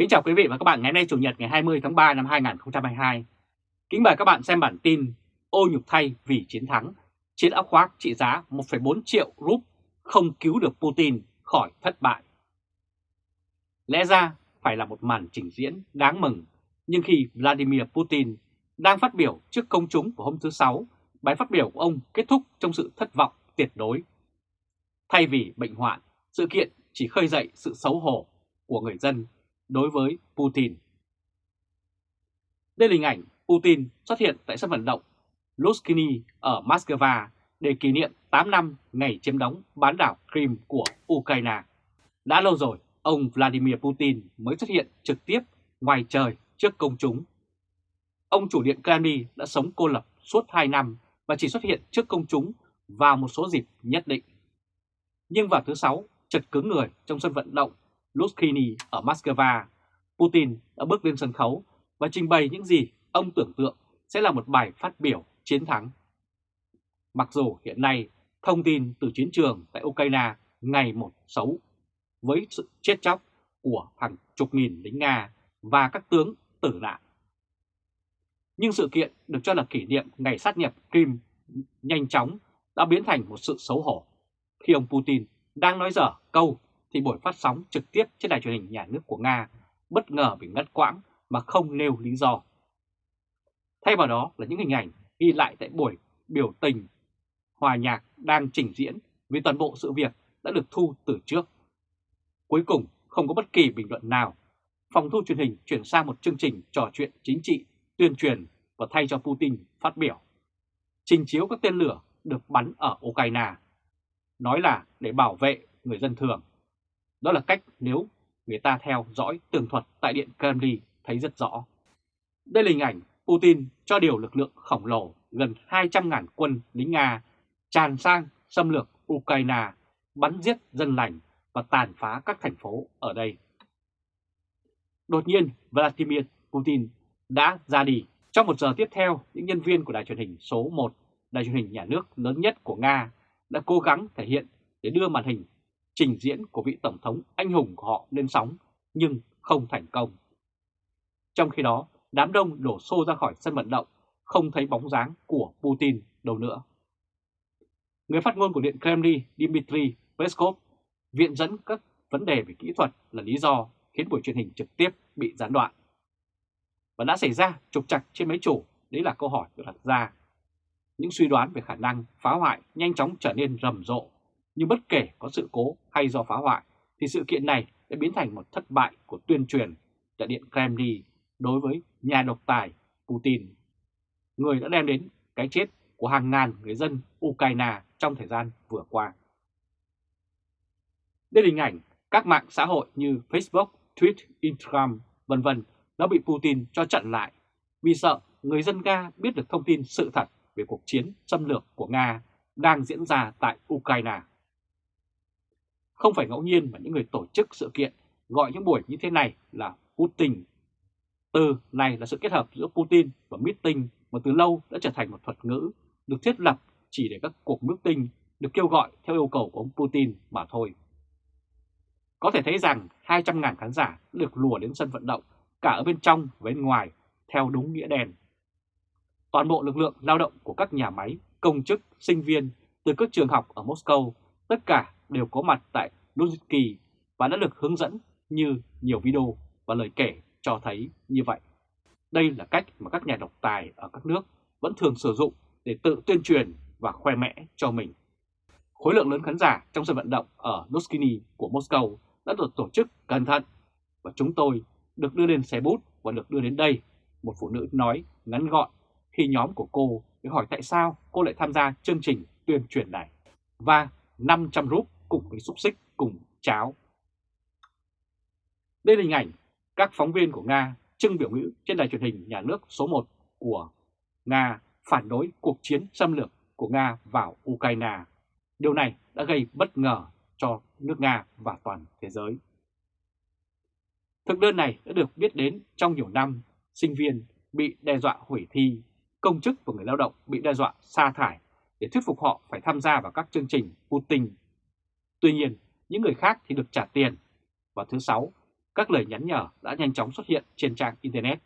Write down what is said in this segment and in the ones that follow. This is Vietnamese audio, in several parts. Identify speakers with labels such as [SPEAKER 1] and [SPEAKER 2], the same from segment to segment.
[SPEAKER 1] Kính chào quý vị và các bạn ngày nay Chủ nhật ngày 20 tháng 3 năm 2022. Kính mời các bạn xem bản tin Ô nhục thay vì chiến thắng, chiến áo khoác trị giá 1,4 triệu rúp không cứu được Putin khỏi thất bại. Lẽ ra phải là một màn trình diễn đáng mừng, nhưng khi Vladimir Putin đang phát biểu trước công chúng của hôm thứ Sáu, bài phát biểu của ông kết thúc trong sự thất vọng tuyệt đối. Thay vì bệnh hoạn, sự kiện chỉ khơi dậy sự xấu hổ của người dân đối với Putin. Đây là hình ảnh Putin xuất hiện tại sân vận động Luskini ở Moscow để kỷ niệm 8 năm ngày chiếm đóng bán đảo Crimea của Ukraine. Đã lâu rồi, ông Vladimir Putin mới xuất hiện trực tiếp ngoài trời trước công chúng. Ông chủ điện Kremlin đã sống cô lập suốt 2 năm và chỉ xuất hiện trước công chúng vào một số dịp nhất định. Nhưng vào thứ Sáu, chật cứng người trong sân vận động Luskini ở Moscow, Putin đã bước lên sân khấu và trình bày những gì ông tưởng tượng sẽ là một bài phát biểu chiến thắng. Mặc dù hiện nay thông tin từ chiến trường tại Ukraine ngày một xấu với sự chết chóc của hàng chục nghìn lính Nga và các tướng tử nạn. Nhưng sự kiện được cho là kỷ niệm ngày sát nhập Crimea nhanh chóng đã biến thành một sự xấu hổ khi ông Putin đang nói dở câu thì buổi phát sóng trực tiếp trên đài truyền hình nhà nước của Nga bất ngờ bị ngắt quãng mà không nêu lý do. Thay vào đó là những hình ảnh ghi lại tại buổi biểu tình hòa nhạc đang trình diễn vì toàn bộ sự việc đã được thu từ trước. Cuối cùng không có bất kỳ bình luận nào, phòng thu truyền hình chuyển sang một chương trình trò chuyện chính trị, tuyên truyền và thay cho Putin phát biểu. Trình chiếu các tên lửa được bắn ở Ukraine, nói là để bảo vệ người dân thường. Đó là cách nếu người ta theo dõi tường thuật tại Điện Kremlin thấy rất rõ. Đây là hình ảnh Putin cho điều lực lượng khổng lồ gần 200.000 quân lính Nga tràn sang xâm lược Ukraine, bắn giết dân lành và tàn phá các thành phố ở đây. Đột nhiên, Vladimir Putin đã ra đi. Trong một giờ tiếp theo, những nhân viên của đài truyền hình số 1, đài truyền hình nhà nước lớn nhất của Nga, đã cố gắng thể hiện để đưa màn hình trình diễn của vị Tổng thống anh hùng của họ lên sóng, nhưng không thành công. Trong khi đó, đám đông đổ xô ra khỏi sân vận động, không thấy bóng dáng của Putin đâu nữa. Người phát ngôn của Điện Kremlin Dmitry Peskov viện dẫn các vấn đề về kỹ thuật là lý do khiến buổi truyền hình trực tiếp bị gián đoạn. Và đã xảy ra trục trặc trên máy chủ, đấy là câu hỏi được đặt ra. Những suy đoán về khả năng phá hoại nhanh chóng trở nên rầm rộ nhưng bất kể có sự cố hay do phá hoại thì sự kiện này đã biến thành một thất bại của tuyên truyền tại Điện Kremlin đối với nhà độc tài Putin, người đã đem đến cái chết của hàng ngàn người dân Ukraine trong thời gian vừa qua. Đây là hình ảnh các mạng xã hội như Facebook, Twitter, Instagram, vân vân đã bị Putin cho chặn lại vì sợ người dân Nga biết được thông tin sự thật về cuộc chiến xâm lược của Nga đang diễn ra tại Ukraine. Không phải ngẫu nhiên mà những người tổ chức sự kiện gọi những buổi như thế này là Putin. Từ này là sự kết hợp giữa Putin và meeting mà từ lâu đã trở thành một thuật ngữ được thiết lập chỉ để các cuộc meeting được kêu gọi theo yêu cầu của ông Putin mà thôi. Có thể thấy rằng 200.000 khán giả được lùa đến sân vận động cả ở bên trong và bên ngoài theo đúng nghĩa đen. Toàn bộ lực lượng lao động của các nhà máy, công chức, sinh viên từ các trường học ở Moscow tất cả đều có mặt tại Luzhniki và đã được hướng dẫn như nhiều video và lời kể cho thấy như vậy. Đây là cách mà các nhà độc tài ở các nước vẫn thường sử dụng để tự tuyên truyền và khoe mẽ cho mình. Khối lượng lớn khán giả trong sân vận động ở Luskini của Moscow đã được tổ chức cẩn thận và chúng tôi được đưa lên xe bút và được đưa đến đây, một phụ nữ nói ngắn gọn khi nhóm của cô để hỏi tại sao cô lại tham gia chương trình tuyên truyền này. Và 500 rúp cùng với xúc xích cùng cháo. Đây là hình ảnh các phóng viên của Nga trưng biểu ngữ trên đài truyền hình nhà nước số 1 của Nga phản đối cuộc chiến xâm lược của Nga vào Ukraine. Điều này đã gây bất ngờ cho nước Nga và toàn thế giới. Thực đơn này đã được biết đến trong nhiều năm, sinh viên bị đe dọa hủy thi, công chức và người lao động bị đe dọa sa thải để thuyết phục họ phải tham gia vào các chương trình Putin. Tuy nhiên, những người khác thì được trả tiền. và thứ Sáu, các lời nhắn nhở đã nhanh chóng xuất hiện trên trang Internet.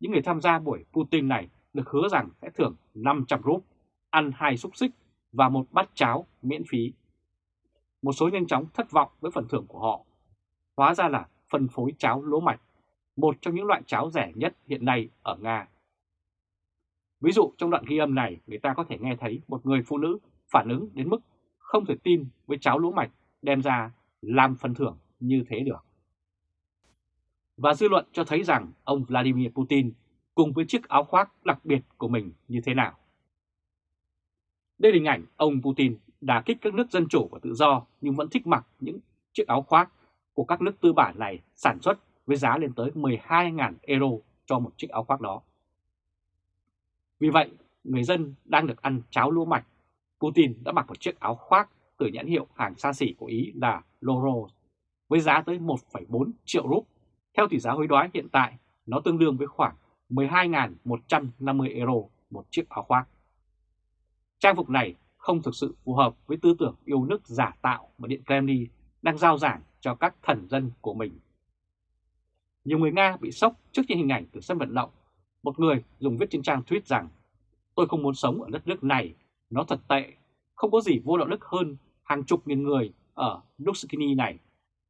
[SPEAKER 1] Những người tham gia buổi Putin này được hứa rằng sẽ thưởng 500 rúp, ăn hai xúc xích và một bát cháo miễn phí. Một số nhanh chóng thất vọng với phần thưởng của họ. Hóa ra là phân phối cháo lúa mạch, một trong những loại cháo rẻ nhất hiện nay ở Nga. Ví dụ trong đoạn ghi âm này người ta có thể nghe thấy một người phụ nữ phản ứng đến mức không thể tin với cháo lúa mạch đem ra làm phần thưởng như thế được. Và dư luận cho thấy rằng ông Vladimir Putin cùng với chiếc áo khoác đặc biệt của mình như thế nào. Đây là hình ảnh ông Putin đà kích các nước dân chủ và tự do nhưng vẫn thích mặc những chiếc áo khoác của các nước tư bản này sản xuất với giá lên tới 12.000 euro cho một chiếc áo khoác đó. Vì vậy, người dân đang được ăn cháo lúa mạch. Putin đã mặc một chiếc áo khoác từ nhãn hiệu hàng xa xỉ của Ý là Loro với giá tới 1,4 triệu rúp. Theo tỷ giá hối đoái hiện tại, nó tương đương với khoảng 12.150 euro một chiếc áo khoác. Trang phục này không thực sự phù hợp với tư tưởng yêu nước giả tạo mà Điện Kremlin đang giao giảng cho các thần dân của mình. Nhiều người Nga bị sốc trước những hình ảnh từ sân vận động. Một người dùng viết trên trang tweet rằng Tôi không muốn sống ở đất nước này, nó thật tệ, không có gì vô đạo đức hơn hàng chục nghìn người ở Duskini này.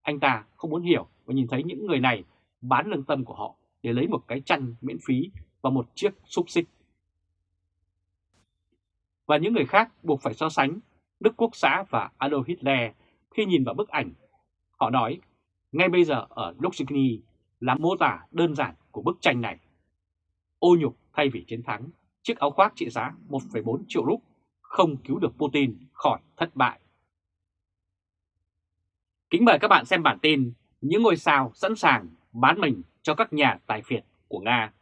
[SPEAKER 1] Anh ta không muốn hiểu và nhìn thấy những người này bán lương tâm của họ để lấy một cái chăn miễn phí và một chiếc xúc xích. Và những người khác buộc phải so sánh Đức Quốc xã và Adolf Hitler khi nhìn vào bức ảnh. Họ nói, ngay bây giờ ở Duskini là mô tả đơn giản của bức tranh này. Ô nhục thay vì chiến thắng, chiếc áo khoác trị giá 1,4 triệu rúp không cứu được Putin khỏi thất bại. Kính mời các bạn xem bản tin những ngôi sao sẵn sàng bán mình cho các nhà tài phiệt của Nga.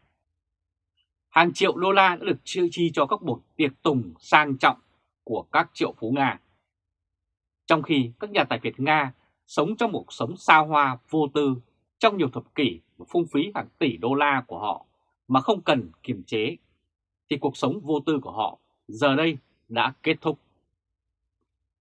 [SPEAKER 1] Hàng triệu đô la đã được chi, chi cho các buổi tiệc tùng sang trọng của các triệu phú Nga. Trong khi các nhà tài phiệt Nga sống trong một sống sao hoa vô tư trong nhiều thập kỷ và phung phí hàng tỷ đô la của họ mà không cần kiềm chế, thì cuộc sống vô tư của họ giờ đây đã kết thúc.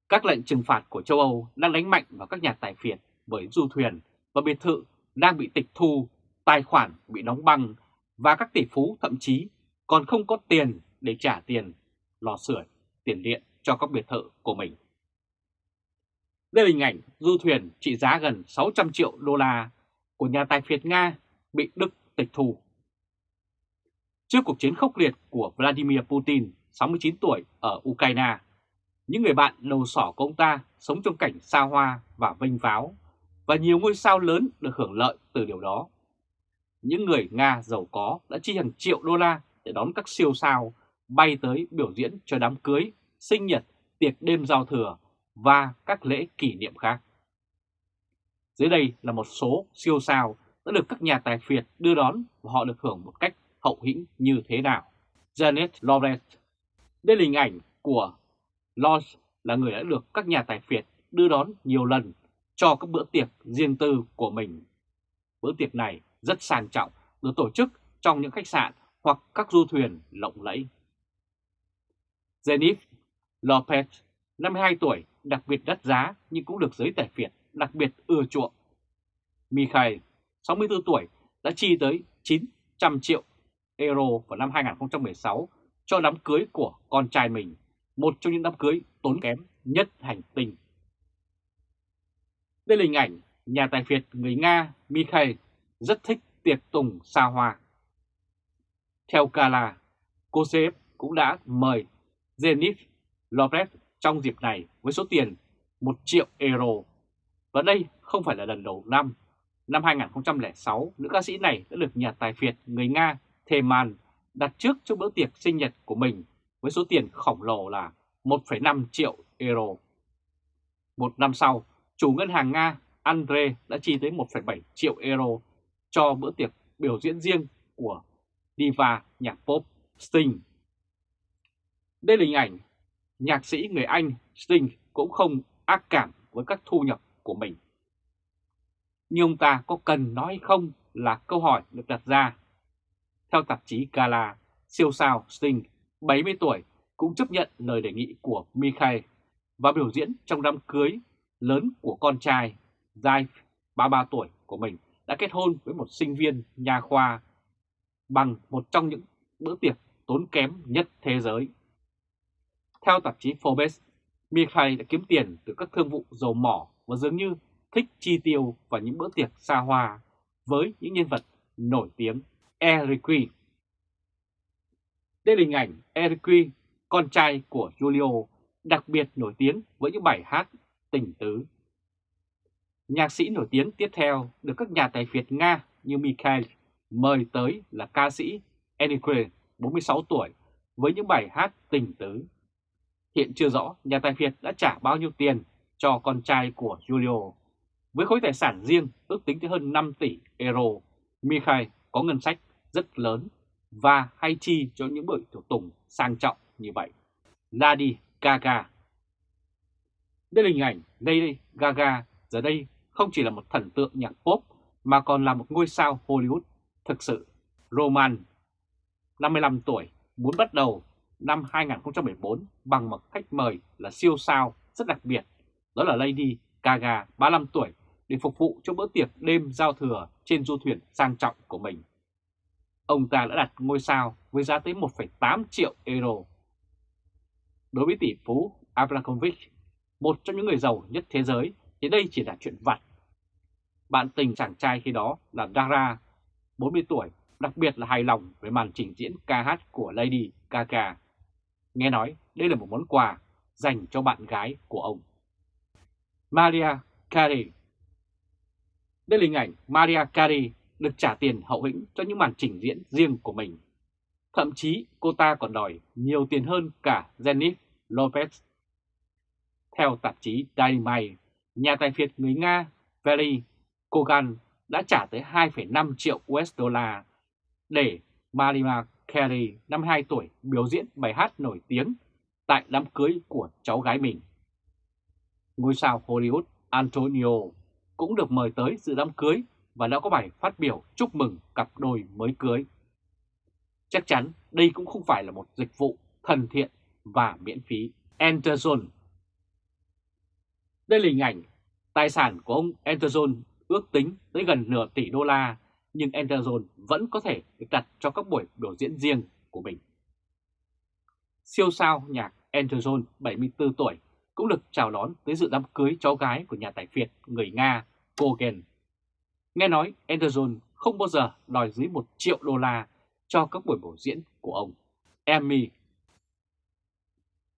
[SPEAKER 1] Các lệnh trừng phạt của châu Âu đang đánh mạnh vào các nhà tài phiệt bởi du thuyền và biệt thự đang bị tịch thu, tài khoản bị đóng băng và các tỷ phú thậm chí còn không có tiền để trả tiền lò sưởi, tiền điện cho các biệt thự của mình. Đây là hình ảnh du thuyền trị giá gần 600 triệu đô la của nhà tài phiệt Nga bị Đức tịch thu. Trước cuộc chiến khốc liệt của Vladimir Putin, 69 tuổi ở Ukraine, những người bạn đầu sỏ của ông ta sống trong cảnh xa hoa và vinh váo, và nhiều ngôi sao lớn được hưởng lợi từ điều đó. Những người Nga giàu có đã chi hàng triệu đô la để đón các siêu sao bay tới biểu diễn cho đám cưới, sinh nhật, tiệc đêm giao thừa và các lễ kỷ niệm khác. Dưới đây là một số siêu sao đã được các nhà tài phiệt đưa đón và họ được hưởng một cách hậu hĩnh như thế nào. Janet Lawrence đây là hình ảnh của Lodge là người đã được các nhà tài phiệt đưa đón nhiều lần cho các bữa tiệc riêng tư của mình. Bữa tiệc này rất sang trọng, được tổ chức trong những khách sạn hoặc các du thuyền lộng lẫy. Zenith Lopez, 52 tuổi, đặc biệt đắt giá nhưng cũng được giới tài phiệt đặc biệt ưa chuộng. Mikhail, 64 tuổi, đã chi tới 900 triệu euro vào năm 2016 cho đám cưới của con trai mình, một trong những đám cưới tốn kém nhất hành tinh. Đây là hình ảnh nhà tài phiệt người Nga Mikhail rất thích tiệc tùng xa hoa. Theo Kala, Kosev cũng đã mời Zenith Lopez trong dịp này với số tiền 1 triệu euro. Và đây không phải là lần đầu năm. Năm 2006, nữ ca sĩ này đã được nhà tài phiệt người Nga Theman đặt trước cho bữa tiệc sinh nhật của mình với số tiền khổng lồ là 1,5 triệu euro. Một năm sau, chủ ngân hàng Nga Andre đã chi tới 1,7 triệu euro cho bữa tiệc biểu diễn riêng của diva nhạc pop Sting. Đây là hình ảnh nhạc sĩ người Anh Sting cũng không ác cảm với các thu nhập của mình. Nhưng ông ta có cần nói không là câu hỏi được đặt ra. Theo tạp chí Gala, siêu sao Sting, 70 tuổi, cũng chấp nhận lời đề nghị của Mikhail và biểu diễn trong đám cưới lớn của con trai Zai 33 tuổi của mình đã kết hôn với một sinh viên nhà khoa bằng một trong những bữa tiệc tốn kém nhất thế giới. Theo tạp chí Forbes, Mikhail đã kiếm tiền từ các thương vụ dầu mỏ và dường như thích chi tiêu vào những bữa tiệc xa hoa với những nhân vật nổi tiếng Eric Đây là hình ảnh Eric con trai của Julio, đặc biệt nổi tiếng với những bài hát tình tứ. Nhạc sĩ nổi tiếng tiếp theo được các nhà tài phiệt Nga như Mikhail mời tới là ca sĩ Enikwe, 46 tuổi, với những bài hát tình tứ. Hiện chưa rõ nhà tài phiệt đã trả bao nhiêu tiền cho con trai của Julio. Với khối tài sản riêng ước tính tới hơn 5 tỷ euro, Mikhail có ngân sách rất lớn và hay chi cho những buổi thủ tùng sang trọng như vậy. Lady Gaga Đây là hình ảnh Lady Gaga giờ đây không chỉ là một thần tượng nhạc pop mà còn là một ngôi sao Hollywood thực sự. Roman, 55 tuổi, muốn bắt đầu năm 2014 bằng một khách mời là siêu sao rất đặc biệt, đó là Lady Gaga, 35 tuổi, để phục vụ cho bữa tiệc đêm giao thừa trên du thuyền sang trọng của mình. Ông ta đã đặt ngôi sao với giá tới 1,8 triệu euro. Đối với tỷ phú Abramovich, một trong những người giàu nhất thế giới, thì đây chỉ là chuyện vặt. Bạn tình chàng trai khi đó là Dara, 40 tuổi, đặc biệt là hài lòng với màn trình diễn ca hát của Lady Gaga. Nghe nói đây là một món quà dành cho bạn gái của ông. Maria Carey Đây là hình ảnh Maria Carey được trả tiền hậu hĩnh cho những màn trình diễn riêng của mình. Thậm chí cô ta còn đòi nhiều tiền hơn cả Jennifer Lopez. Theo tạp chí Dynamite, nhà tài phiệt người Nga Valery Kogan đã trả tới 2,5 triệu USD để Marima Carey, 52 tuổi, biểu diễn bài hát nổi tiếng tại đám cưới của cháu gái mình. Ngôi sao Hollywood Antonio cũng được mời tới dự đám cưới và đã có bài phát biểu chúc mừng cặp đôi mới cưới. Chắc chắn đây cũng không phải là một dịch vụ thân thiện và miễn phí. Enterzone Đây là hình ảnh tài sản của ông Enterzone ước tính tới gần nửa tỷ đô la, nhưng Enterzone vẫn có thể được đặt cho các buổi biểu diễn riêng của mình. Siêu sao nhạc Enterzone 74 tuổi cũng được chào đón tới dự đám cưới cháu gái của nhà tài phiệt người Nga Kogen. Nghe nói Enderson không bao giờ đòi dưới 1 triệu đô la cho các buổi biểu diễn của ông. Emmy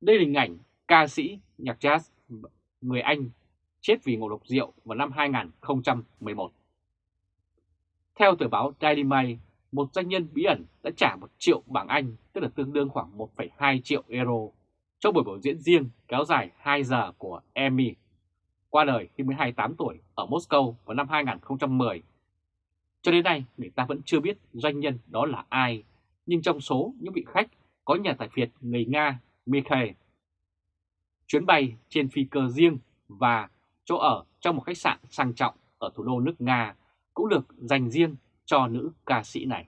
[SPEAKER 1] Đây là hình ảnh ca sĩ nhạc jazz người Anh chết vì ngộ độc rượu vào năm 2011. Theo tờ báo Daily Mail, một doanh nhân bí ẩn đã trả 1 triệu bảng Anh, tức là tương đương khoảng 1,2 triệu euro, cho buổi biểu diễn riêng kéo dài 2 giờ của Emmy, qua đời khi mới 28 tuổi ở Moscow vào năm 2010. Cho đến nay, người ta vẫn chưa biết doanh nhân đó là ai, nhưng trong số những vị khách có nhà tài phiệt người Nga Mikhail. Chuyến bay trên phi cơ riêng và chỗ ở trong một khách sạn sang trọng ở thủ đô nước Nga cũng được dành riêng cho nữ ca sĩ này.